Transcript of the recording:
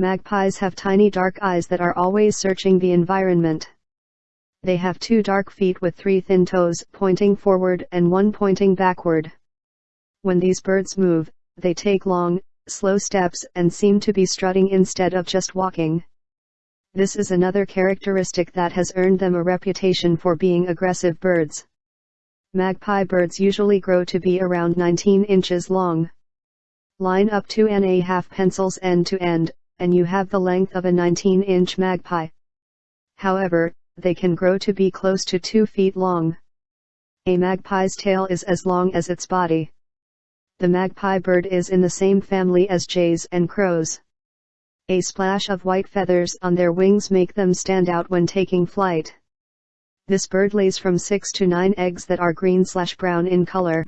Magpies have tiny dark eyes that are always searching the environment. They have two dark feet with three thin toes pointing forward and one pointing backward. When these birds move, they take long, slow steps and seem to be strutting instead of just walking. This is another characteristic that has earned them a reputation for being aggressive birds. Magpie birds usually grow to be around 19 inches long. Line up two and a half pencils end to end, and you have the length of a 19-inch magpie. However, they can grow to be close to 2 feet long. A magpie's tail is as long as its body. The magpie bird is in the same family as jays and crows. A splash of white feathers on their wings make them stand out when taking flight. This bird lays from 6 to 9 eggs that are green slash brown in color.